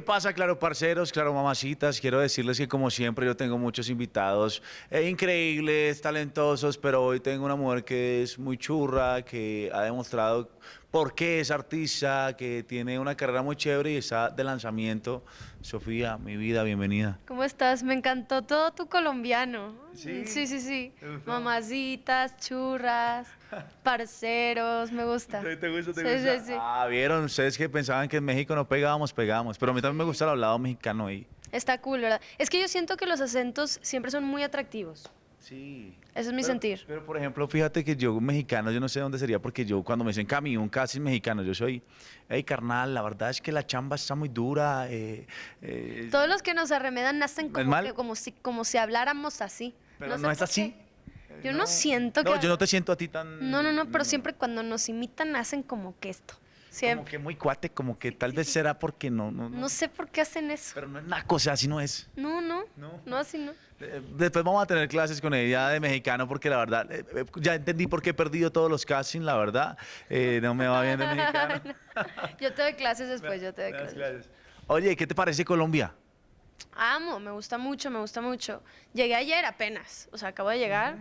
¿qué pasa, claro, parceros, claro, mamacitas? Quiero decirles que como siempre yo tengo muchos invitados eh, increíbles, talentosos, pero hoy tengo una mujer que es muy churra, que ha demostrado por qué es artista, que tiene una carrera muy chévere y está de lanzamiento. Sofía, mi vida, bienvenida. ¿Cómo estás? Me encantó todo tu colombiano. ¿Sí? Sí, sí, sí. Mamacitas, churras, parceros, me gusta. ¿Te, te gusta, te Sí, gusta? sí, sí. Ah, vieron, ustedes que pensaban que en México no pegábamos, pegamos. Pero a mí también me gusta el hablado mexicano ahí. Está cool, ¿verdad? Es que yo siento que los acentos siempre son muy atractivos. Sí. Ese es mi Pero- sentir. Pero, por ejemplo, fíjate que yo, mexicano, yo no sé dónde sería, porque yo, cuando me dicen camión, casi mexicano, yo soy, hey, carnal, la verdad es que la chamba está muy dura. eh, eh, Todos los que nos arremedan nacen ¿Es como, que- como, si, como si habláramos así. pero no, es así. Yo no, siento que... No, yo no te siento a ti tan... No, no, no, pero siempre cuando nos imitan hacen como que esto. Como que muy cuate, como que tal vez será porque no, no, no. No sé por qué hacen eso. Pero no es naco, o sea, así no es. No, no. No. No, así no. Eh, Después vamos a tener clases con ella de mexicano porque la verdad, eh, eh, ya entendí por qué he perdido todos los castings, la verdad. Eh, no me va bien de mexicano. Yo te doy clases después, yo te doy clases. clases. Oye, ¿qué te parece Colombia? Amo, me gusta mucho, me gusta mucho. Llegué ayer apenas, o sea, acabo de llegar.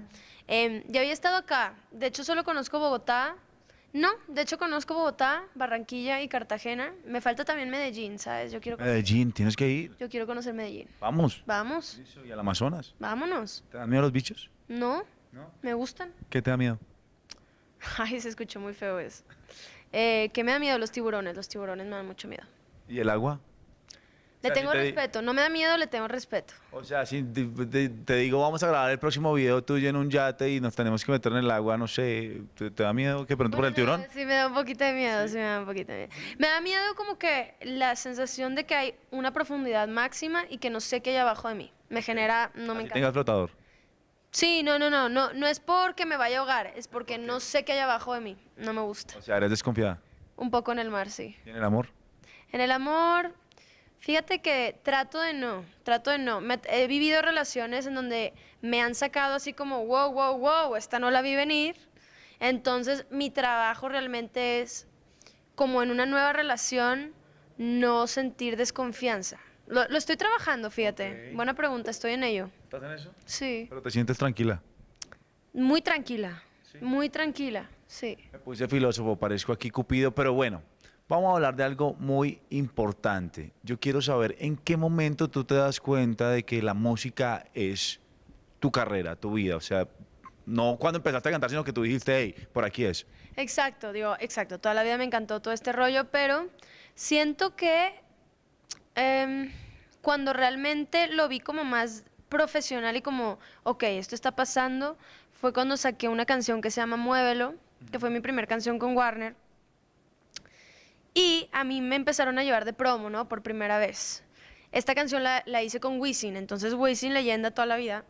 Em, ya había estado acá. De hecho, solo conozco Bogotá. No, de hecho conozco Bogotá, Barranquilla y Cartagena. Me falta también Medellín, ¿sabes? Yo quiero, Medellín, tienes que ir. yo quiero conocer Medellín. Vamos. Vamos, ¿Y al Amazonas? vámonos. ¿Te dan miedo los bichos? No, No. me gustan. ¿Qué te da miedo? Ay, se escuchó muy feo eso. Eh, ¿Qué me da miedo? Los tiburones. Los tiburones me dan mucho miedo. ¿Y el agua? Le sea, si tengo te respeto. No me da miedo, le tengo respeto. O sea, si te, te- te digo, vamos a grabar el próximo video tuyo en un yate y nos tenemos que meter en el agua, no sé, ¿te, da miedo que pronto por el tiburón? Sí, me da un poquito de miedo, sí. me da un poquito de miedo. Me da miedo como que la sensación de que hay una profundidad máxima y que no sé qué hay abajo de mí. Me genera, no me Así encanta. tengas flotador. Sí, no, no, no, no, no es porque me vaya a ahogar, es porque no sé qué hay abajo de mí. No me gusta. O sea, eres desconfiada. Un poco en el mar, sí. ¿Y en el amor? En el amor, fíjate que trato de no, trato de no. Me- he vivido relaciones en donde me han sacado así como, wow, wow, wow, esta no la vi venir. Entonces, mi trabajo realmente es, como en una nueva relación, no sentir desconfianza. Lo, lo estoy trabajando, fíjate. Buena pregunta, estoy en ello. ¿Estás en eso? Sí. Pero te sientes tranquila. Muy tranquila, Sí. muy tranquila, sí. Me puse filósofo, parezco aquí Cupido, pero bueno, vamos a hablar de algo muy importante. Yo quiero saber en qué momento tú te das cuenta de que la música es tu carrera, tu vida. O sea, no cuando empezaste a cantar, sino que tú dijiste, hey, por aquí es. Exacto, digo, exacto. Toda la vida me encantó todo este rollo, pero siento que em, cuando realmente lo vi como más profesional y como, ok, esto está pasando, fue cuando saqué una canción que se llama Muévelo, que fue mi primera canción con Warner. Y a mí me empezaron a llevar de promo, ¿no? Por primera vez. Esta canción la, la hice con Wisin, entonces Wisin, leyenda toda la vida.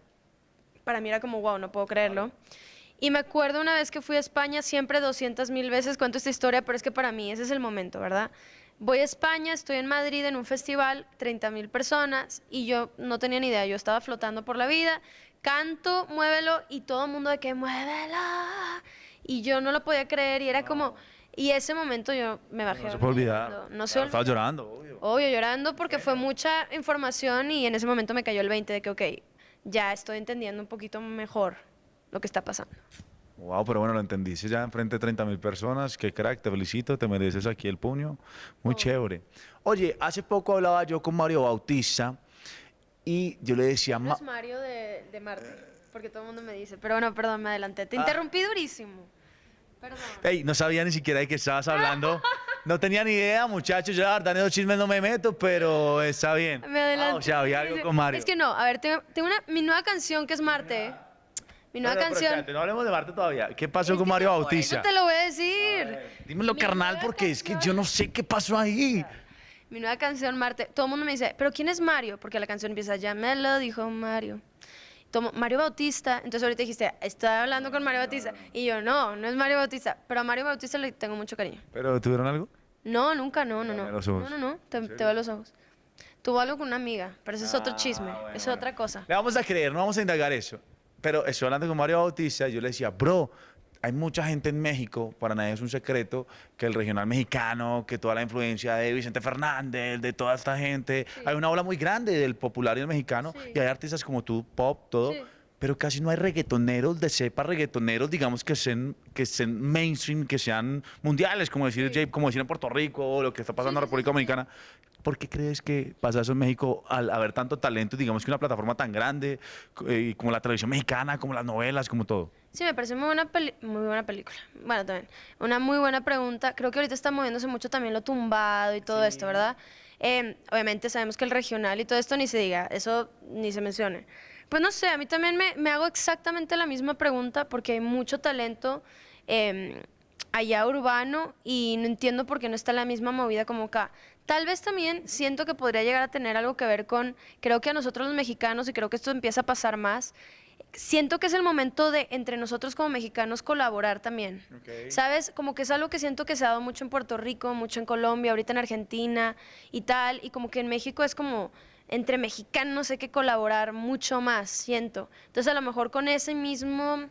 Para mí era como, wow, no puedo creerlo. Y me acuerdo una vez que fui a España, siempre 200 mil veces cuento esta historia, pero es que para mí ese es el momento, ¿verdad? Voy a España, estoy en Madrid en un festival, 30 mil personas, y yo no tenía ni idea, yo estaba flotando por la vida, canto, muévelo, y todo el mundo de que muévelo, y yo no lo podía creer, y era como, y ese momento yo me bajé. No se puede olvidar. No se olvida. llorando, obvio. Obvio, llorando porque fue mucha información y en ese momento me cayó el 20 de que, ok, ya estoy entendiendo un poquito mejor lo que está pasando. Wow, pero bueno, lo entendiste ya enfrente de 30 mil personas. Qué crack, te felicito, te mereces aquí el puño. Muy chévere. Oye, hace poco hablaba yo con Mario Bautista y yo le decía, No "Ma- es Mario de, de Marte, porque todo el mundo me dice, pero bueno, perdón, me adelanté. Te Ah. interrumpí durísimo. Perdón. Ey, no sabía ni siquiera de qué estabas hablando. No tenía ni idea, muchachos. Yo la verdad en esos chismes no me meto, pero está bien. Me adelanté. Ah, o sea, había algo con Mario. Es que no, a ver, tengo, tengo una, mi nueva canción que es Marte. Mi nueva pero canción. espérate, no hablemos de Marte todavía. ¿Qué pasó Es con Mario no, Bautista? Eso te lo voy a decir. Dímelo, Mi carnal, porque es que canción- yo no sé qué pasó ahí. Mi nueva canción, Marte. Todo el mundo me dice, ¿pero quién es Mario? Porque la canción empieza, ya me lo dijo Mario. Tomo, Mario Bautista. Entonces ahorita dijiste, estoy hablando con Mario Bautista. Y yo, no, no es Mario Bautista. Pero a Mario Bautista le tengo mucho cariño. ¿Pero tuvieron algo? No, nunca, no, no, Dame no. los ojos. No, no, no, te, ¿En te los ojos. Tuvo algo con una amiga, pero ese es otro Ah, chisme, bueno, es bueno. otra cosa. Le vamos a creer, no vamos a indagar eso. Pero estoy hablando con Mario Bautista yo le decía, bro, hay mucha gente en México, para nadie es un secreto, que el regional mexicano, que toda la influencia de Vicente Fernández, de toda esta gente, hay una ola muy grande del popular y el mexicano, Sí. y hay artistas como tú, pop, todo, Sí. Pero casi no hay reggaetoneros de cepa, reggaetoneros, digamos, que sean, que sean mainstream, que sean mundiales, como decir, Jay- como decir en Puerto Rico, o lo que está pasando en Sí, sí, República sí, sí. Dominicana. ¿Por qué crees que pasa eso en México al haber tanto talento, digamos que una plataforma tan grande, eh, como la televisión mexicana, como las novelas, como todo? Sí, me parece muy buena, muy buena película. Bueno, también. Una muy buena pregunta. Creo que ahorita está moviéndose mucho también lo tumbado y todo esto, ¿verdad? Eh, obviamente sabemos que el regional y todo esto ni se diga, eso ni se mencione. Pues no sé, a mí también me, me hago exactamente la misma pregunta porque hay mucho talento eh, allá urbano y no entiendo por qué no está la misma movida como acá. Tal vez también siento que podría llegar a tener algo que ver con, creo que a nosotros los mexicanos, y creo que esto empieza a pasar más, siento que es el momento de entre nosotros como mexicanos colaborar también. ¿Sabes? Como que es algo que siento que se ha dado mucho en Puerto Rico, mucho en Colombia, ahorita en Argentina y tal, y como que en México es como entre mexicanos hay que colaborar mucho más, siento. Entonces a lo mejor con ese mismo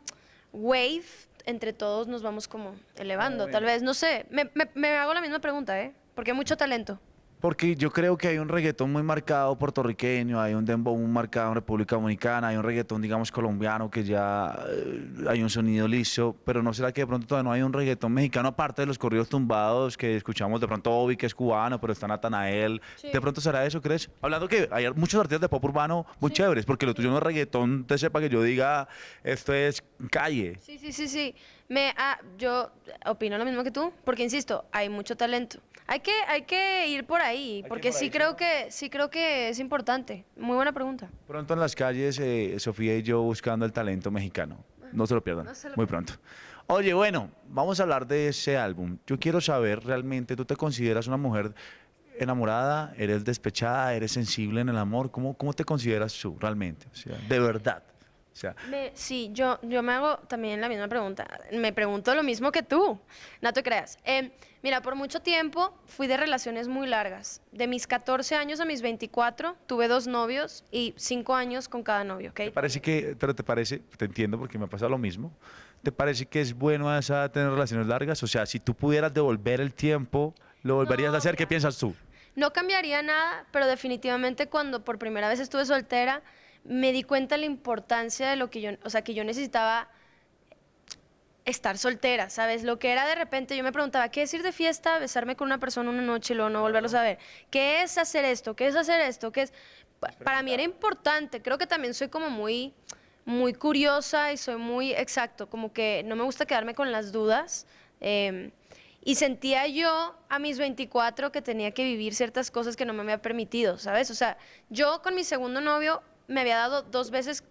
wave entre todos nos vamos como elevando, tal vez, no sé, me, me- me hago la misma pregunta, ¿eh? Porque hay mucho talento. Porque yo creo que hay un reggaetón muy marcado puertorriqueño, hay un dembow muy marcado en República Dominicana, hay un reggaetón, digamos, colombiano que ya eh, hay un sonido liso, pero ¿no será que de pronto todavía no hay un reggaetón mexicano aparte de los corridos tumbados que escuchamos de pronto Obi, que es cubano, pero está Natanael? Sí. ¿De pronto será eso, crees? Hablando que hay muchos artistas de pop urbano muy chéveres, porque lo tuyo no es reggaetón, te sepa que yo diga, esto es calle. Sí, sí, sí, sí. Me, ah, yo opino lo mismo que tú, porque insisto, hay mucho talento. Hay que, hay que ir por ahí, que porque sí ahí, creo que, sí creo que es importante. Muy buena pregunta. Pronto en las calles, eh, Sofía y yo buscando el talento mexicano. No se lo pierdan, No se lo muy pronto. Oye, bueno, vamos a hablar de ese álbum. Yo quiero saber realmente, ¿tú te consideras una mujer enamorada? ¿Eres despechada? ¿Eres sensible en el amor? ¿Cómo, cómo te consideras tú realmente? O sea, de verdad. Sea, Me- sí, yo, yo me hago también la misma pregunta. Me pregunto lo mismo que tú. No te creas. Eh, mira, por mucho tiempo fui de relaciones muy largas. De mis 14 años a mis 24 tuve dos novios y cinco años con cada novio, ¿ok? ¿te parece que, pero te parece, te entiendo porque me pasa lo mismo, ¿te parece que es bueno a esa edad tener relaciones largas? O sea, si tú pudieras devolver el tiempo, ¿lo volverías a hacer? ¿Qué mira. piensas tú? No cambiaría nada, pero definitivamente cuando por primera vez estuve soltera, me di cuenta la importancia de lo que yo, o sea, que yo necesitaba estar soltera, ¿sabes? Lo que era de repente, yo me preguntaba, ¿qué es ir de fiesta, besarme con una persona una noche y luego no volverlos a ver? ¿Qué es hacer esto? ¿Qué es hacer esto? ¿Qué es? Pa- Para mí era importante, creo que también soy como muy, muy curiosa y soy muy exacto, como que no me gusta quedarme con las dudas. em, y sentía yo a mis 24 que tenía que vivir ciertas cosas que no me había permitido, ¿sabes? O sea, yo con mi segundo novio me había dado dos veces,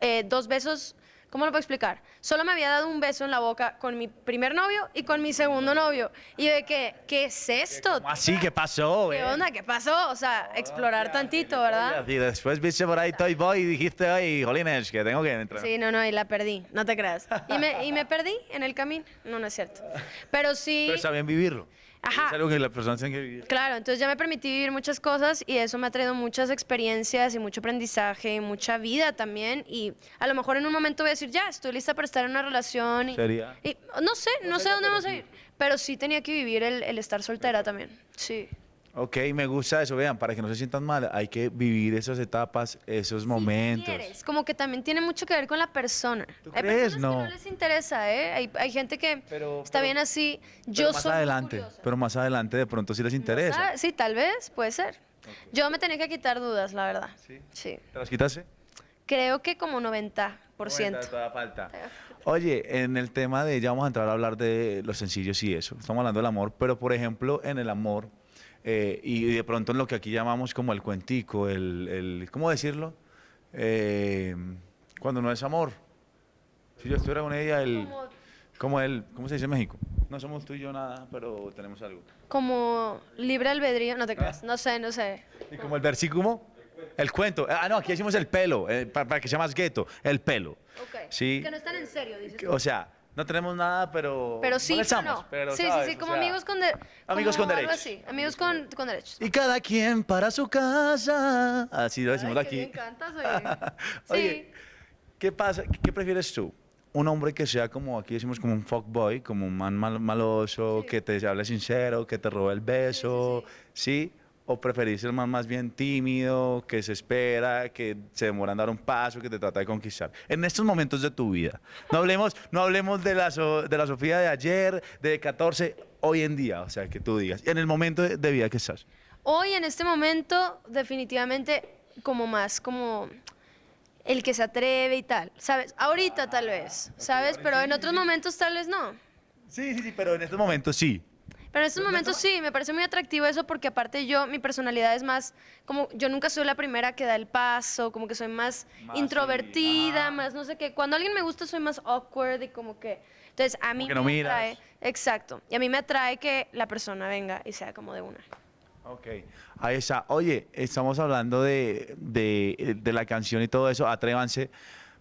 eh, dos besos, ¿cómo lo puedo explicar? Solo me había dado un beso en la boca con mi primer novio y con mi segundo novio. Y de que, ¿qué es esto? ¿Cómo así? ¿Qué pasó? ¿Qué eh? onda? ¿Qué pasó? O sea, explorar tantito, ¿verdad? Y después viste por ahí Toy Boy y dijiste, ay, jolines, que tengo que entrar. Sí, no, no, y la perdí, no te creas. Y me, y me perdí en el camino. No, no es cierto. Pero sí. Pero bien vivirlo. Ajá. Es algo que las personas tienen que vivir. Claro, entonces ya me permití vivir muchas cosas y eso me ha traído muchas experiencias y mucho aprendizaje y mucha vida también. Y a lo mejor en un momento voy a decir, ya, estoy lista para estar en una relación. Y, Sería. y no sé, no sé dónde vamos a ir. Pero sí tenía que vivir el, el estar soltera también. Sí. Ok, me gusta eso. Vean, para que no se sientan mal, hay que vivir esas etapas, esos momentos. quieres, como que también tiene mucho que ver con la persona. ¿Tú hay crees? personas No. que no les interesa, ¿eh? Hay, hay gente que Pero- está pero- bien así. Yo más soy adelante, pero más adelante de pronto sí les interesa. Sí, tal vez, puede ser. Yo me tenía que quitar dudas, la verdad. ¿Sí? Sí. ¿Te las quitaste? Creo que como 90%. Todavía falta. Oye, en el tema de, ya vamos a entrar a hablar de los sencillos y eso, estamos hablando del amor, pero por ejemplo, en el amor, eh, y de pronto en lo que aquí llamamos como el cuentico, el, el ¿cómo decirlo? Eh, cuando no es amor. Si yo estuviera con ella, el, Como, el, ¿cómo se dice en México? No somos tú y yo nada, pero tenemos algo. como libre albedrío, no te creas, no sé, no sé. Y como el versículo, el cuento. Ah, no, aquí decimos el pelo, eh, para, para que sea más gueto, el pelo. Ok. Sí. Que no están en serio, dices. O sea, no tenemos nada, pero. Pero sí, echamos, no. pero, sí, sí, ¿sabes? sí, O como sea, amigos con de- amigos con derechos. así, amigos con, con derechos. Y cada quien para su casa. Así lo decimos Ay, aquí. bien cantas, oye. Oye, Sí. ¿qué pasa? ¿Qué prefieres tú? un hombre que sea como, aquí decimos como un fuckboy, como un man mal- maloso, que te hable sincero, que te robe el beso, ¿sí? ¿O preferís el man más bien tímido, que se espera, que se demora en dar un paso, que te trata de conquistar? En estos momentos de tu vida. No hablemos, no hablemos de, la So- de la Sofía de ayer, de 14, hoy en día, o sea, que tú digas, en el momento de, de vida que estás. Hoy, en este momento, definitivamente como más, como el que se atreve y tal, ¿sabes? Ahorita tal vez, ¿sabes? Pero en otros momentos tal vez no. Sí, sí, sí, pero en estos momentos sí. Pero en estos momentos sí, me parece muy atractivo eso porque aparte yo, mi personalidad es más, como yo nunca soy la primera que da el paso, como que soy más, Más, introvertida, sí, más no sé qué. Cuando alguien me gusta soy más awkward y como que... Entonces a mí que no me miras. atrae, exacto, y a mí me atrae que la persona venga y sea como de una. Ok, ahí está. Oye, estamos hablando de, de, de la canción y todo eso, atrévanse.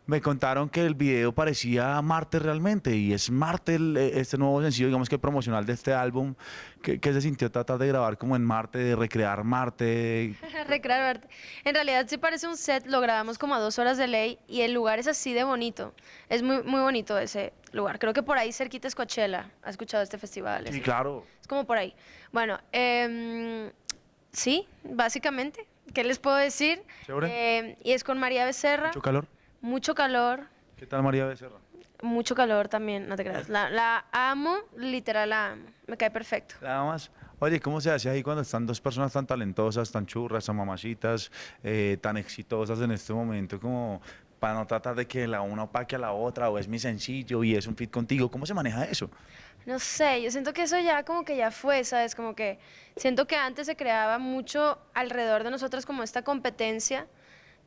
Me contaron que el video parecía Marte realmente y es Marte el- este nuevo sencillo, digamos que promocional de este álbum. ¿Qué, se sintió tratar de grabar como en Marte, de recrear Marte? Recrear arte. En realidad sí parece un set, lo grabamos como a dos horas de ley y el lugar es así de bonito. Es muy, muy bonito ese lugar. Creo que por ahí cerquita es Coachella. ¿Has escuchado este festival? Sí, claro. Es como por ahí. Bueno, em, sí, básicamente. ¿Qué les puedo decir? Em, y es con María Becerra. ¿Mucho calor? Mucho calor. ¿Qué tal María Becerra? Mucho calor también, no te creas. La, la amo, literal la amo. Me cae perfecto. Nada más. Oye, ¿cómo se hace ahí cuando están dos personas tan talentosas, tan churras, tan mamacitas, eh, tan exitosas en este momento, como para no tratar de que la una opaque a la otra o es mi sencillo y es un fit contigo? ¿Cómo se maneja eso? No sé, yo siento que eso ya como que ya fue, ¿sabes? Como que siento que antes se creaba mucho alrededor de nosotros como esta competencia,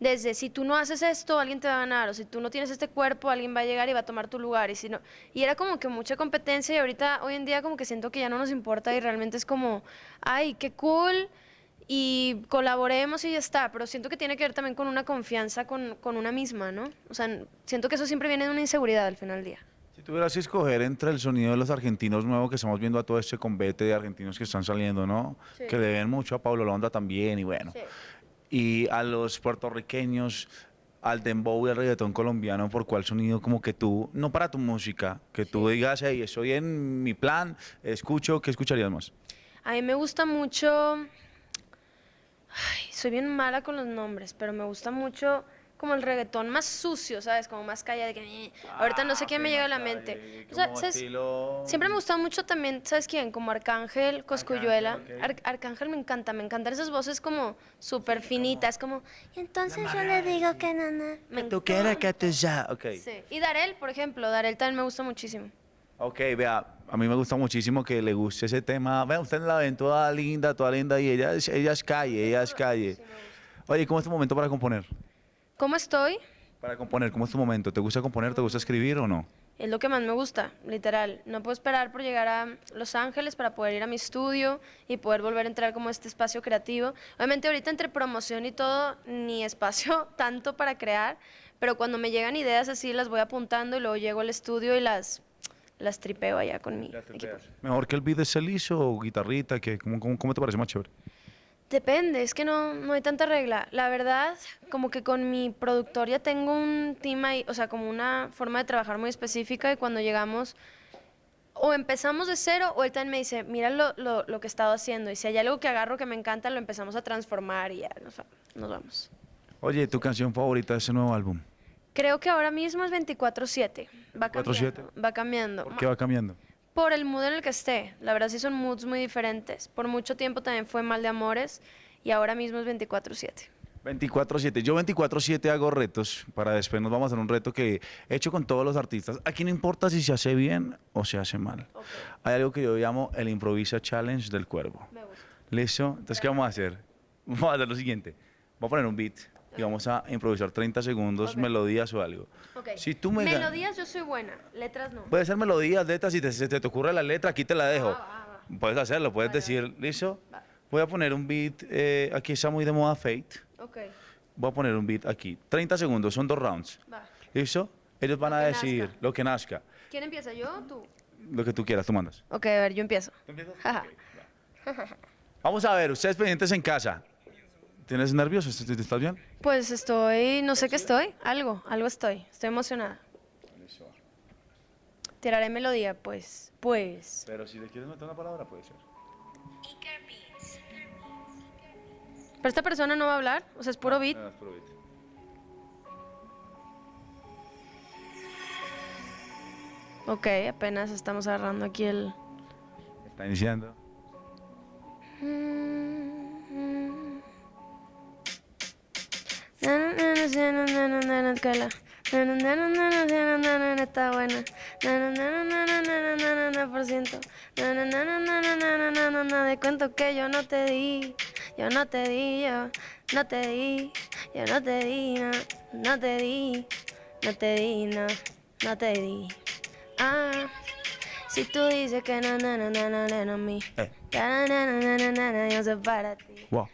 desde si tú no haces esto, alguien te va a ganar, o si tú no tienes este cuerpo, alguien va a llegar y va a tomar tu lugar, y si no, y era como que mucha competencia y ahorita, hoy en día como que siento que ya no nos importa y realmente es como, ay, qué cool, y colaboremos y ya está, pero siento que tiene que ver también con una confianza con, con una misma, ¿no? O sea, siento que eso siempre viene de una inseguridad al final del día. Si tuvieras que escoger entre el sonido de los argentinos nuevos que estamos viendo a todo este combate de argentinos que están saliendo, ¿no? Sí. Que le ven mucho a Pablo Londa también y bueno. Sí. Y a los puertorriqueños, al dembow y al reggaetón colombiano, ¿por cuál sonido como que tú, no para tu música, que tú digas, hey, estoy en mi plan, escucho, ¿qué escucharías más? A mí me gusta mucho. Ay, soy bien mala con los nombres, pero me gusta mucho como el reggaetón más sucio, ¿sabes? Como más callado. de que, eh, Ahorita no sé quién me llega a la mente. O sea, ¿sabes? Siempre me gustó mucho también, ¿sabes quién? Como Arcángel, Coscuyuela. ok. Ar- Arcángel me encanta, me encantan esas voces como súper finitas, como... Y entonces yo le digo que no, no. Me Tú quieres que te ya, ok. Sí. Y Darel, por ejemplo, Darel también me gusta muchísimo. Ok, vea, a mí me gusta muchísimo que le guste ese tema. Vea, usted la ven toda linda, toda linda y ella, es- ella es calle, ella es calle. Oye, ¿cómo es tu momento para componer? ¿Cómo estoy? Para componer, ¿cómo es tu momento? ¿Te gusta componer, te gusta escribir o no? Es lo que más me gusta, literal. No puedo esperar por llegar a Los Ángeles para poder ir a mi estudio y poder volver a entrar como a este espacio creativo. Obviamente ahorita entre promoción y todo, ni espacio tanto para crear, pero cuando me llegan ideas así las voy apuntando y luego llego al estudio y las, las tripeo allá con mi equipo. Mejor que el beat de celizo o guitarrita, que, ¿cómo, cómo, cómo te parece más chévere? Depende, es que no, no hay tanta regla. La verdad, como que con mi productor ya tengo un team ahí, o sea, como una forma de trabajar muy específica y cuando llegamos o empezamos de cero o él también me dice, mira lo, lo, lo que he estado haciendo y si hay algo que agarro que me encanta, lo empezamos a transformar y ya nos, nos vamos. Oye, ¿tu canción favorita de ese nuevo álbum? Creo que ahora mismo es 24/7. Va 24/7. cambiando. Va cambiando. ¿Por qué va cambiando? Por el mood en el que esté. La verdad sí son moods muy diferentes. Por mucho tiempo también fue Mal de Amores y ahora mismo es 24/7. 24-7. Yo 24-7 hago retos. Para después nos vamos a hacer un reto que he hecho con todos los artistas. Aquí no importa si se hace bien o se hace mal. Hay algo que yo llamo el Improvisa Challenge del Cuervo. Me gusta. ¿Listo? Entonces, ¿qué vamos a hacer? Vamos a hacer lo siguiente. Vamos a poner un beat y vamos a improvisar 30 segundos, melodías o algo. Ok. Si tú me Melodías yo soy buena, letras no. Puede ser melodías, letras, si te, te, ocurre la letra, aquí te la dejo. va, va. Puedes hacerlo, puedes Vale, decir, ¿listo? Va. Voy a poner un beat, eh, aquí está muy de moda Fate. Ok, Voy a poner un beat aquí. 30 segundos, son dos rounds. va. ¿Listo? Ellos van Lo a decir nazca. lo que nazca, ¿Quién empieza, yo o tú? lo que tú quieras, tú mandas. Ok, a ver, yo empiezo. Ajá. Vamos a ver, ustedes pendientes en casa. ¿Tienes nervioso? ¿Estás estás bien? Pues estoy, no sé qué estoy, algo, algo estoy, estoy emocionada. Tiraré melodía, pues. Pues. Pero si le quieres meter una palabra, puede ser. Pero esta persona no va a hablar, o sea, es puro beat. Ah, es puro beat. Ok, apenas estamos agarrando aquí el. Está iniciando. Está buena. Por ciento. De cuento que yo no te di, yo no te di, yo no te di, yo no te di, no, no te di, no te di, no, no te di. Ah, si tú dices que no, no, no, no, no, no, no, yo soy para ti. Wow.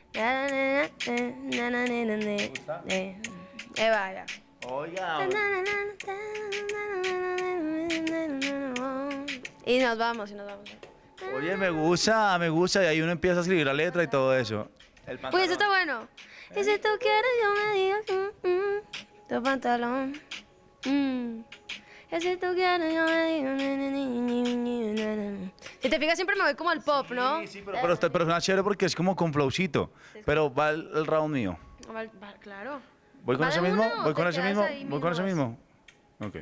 Eh, vaya. Oiga. Y nos vamos, y nos vamos. Oye, me gusta, me gusta. Y ahí uno empieza a escribir la letra y todo eso. El Uy, eso está bueno. Y si tú quieres, yo me digo, mm, mm, tu pantalón. Mm. Si tú quieres, yo me te fijas, siempre me voy como al pop, ¿no? Sí, sí, pero, pero, está- pero suena chévere porque es como con flowcito. Pero va el, el round mío. Claro. ¿Voy con ¿Va ese mismo? una o ¿Voy te con ese quedas mismo? ahí ¿Voy con ese mismo mismo? Ok.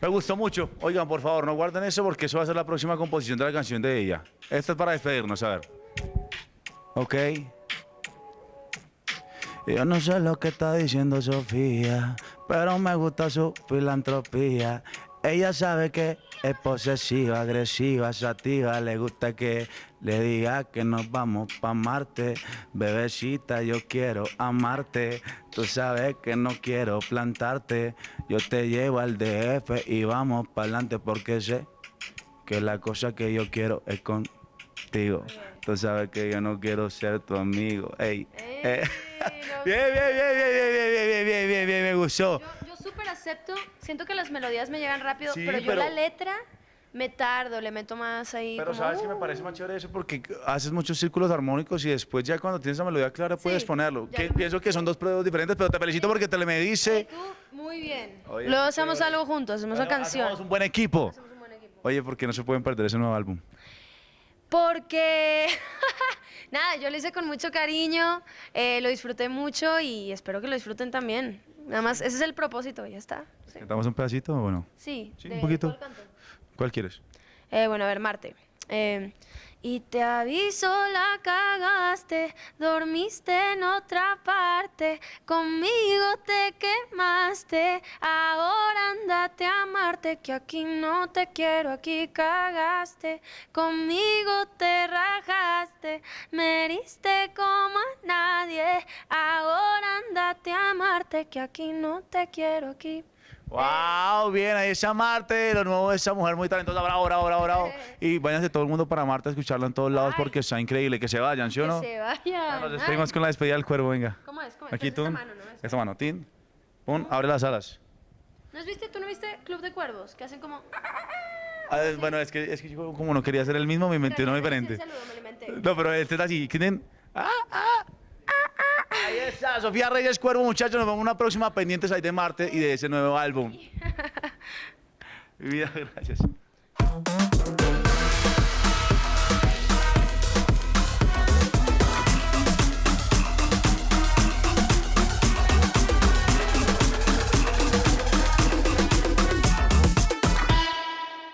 Me gustó mucho. Oigan, por favor, no guarden eso porque eso va a ser la próxima composición de la canción de ella. Esta es para despedirnos, a ver. Ok. Yo no sé lo que está diciendo Sofía, pero me gusta su filantropía. Ella sabe que es posesiva, agresiva, sativa. Le gusta que le diga que nos vamos pa' Marte. Bebecita, yo quiero amarte. Tú sabes que no quiero plantarte. Yo te llevo al DF y vamos para adelante porque sé que la cosa que yo quiero es contigo. Tú sabes que yo no quiero ser tu amigo. Ey, Ey, eh. Bien, bien, bien, bien, bien, bien, bien, bien, bien, bien, bien, me gustó. Yo, yo súper acepto, siento que las melodías me llegan rápido, Sí, pero yo pero- la letra me tardo, le meto más ahí. Pero como, sabes que me uh. parece más chévere eso porque haces muchos círculos armónicos y después ya cuando tienes la melodía clara puedes Sí, ponerlo. ya Que- lo- pienso que son dos pruebas diferentes, pero te felicito porque te le me dice. tú, muy bien. Oye, Luego qué hacemos chévere. algo juntos, hacemos una Bueno, canción. hacemos un buen equipo. Hacemos un buen equipo. Oye, ¿por qué no se pueden perder ese nuevo álbum? Porque, nada, yo lo hice con mucho cariño, eh, lo disfruté mucho y espero que lo disfruten también. Nada más, ese es el propósito, ya está. Sí, ¿Cantamos un pedacito o no? sí, Sí, un poquito. ¿Cuál quieres? Eh, bueno, a ver, Marte. Eh, y te aviso, la cagaste, dormiste en otra parte, conmigo te quemaste, ahora andate a amarte, que aquí no te quiero, aquí cagaste, conmigo te rajaste, me heriste como a nadie, ahora andate a amarte, que aquí no te quiero, aquí. ¡Wow! Bien, ahí está Marte, lo nuevo de esa mujer muy talentosa. Bravo, bravo, bravo, bravo. Y váyanse todo el mundo para Marte a escucharlo en todos lados Ay. porque está increíble. Que se vayan, ¿sí o Que no? se vayan. Nos despedimos con la despedida del cuervo, venga. ¿Cómo es? ¿Cómo es? Aquí Pues tú. esta mano, ¿no? Esta. Mano, Tin. Pon, abre las alas. ¿No has visto, tú no viste Club de Cuervos? Que hacen como... Ah, bueno, es que, es que yo como no quería ser el mismo, me inventé uno diferente. Saludo, me lo inventé. No, pero este está así. ¿Quién? ¡Ah, ah! Está, Sofía Reyes Cuervo, muchachos. Nos vemos en una próxima pendientes ahí de Marte y de ese nuevo álbum. Mi vida, gracias.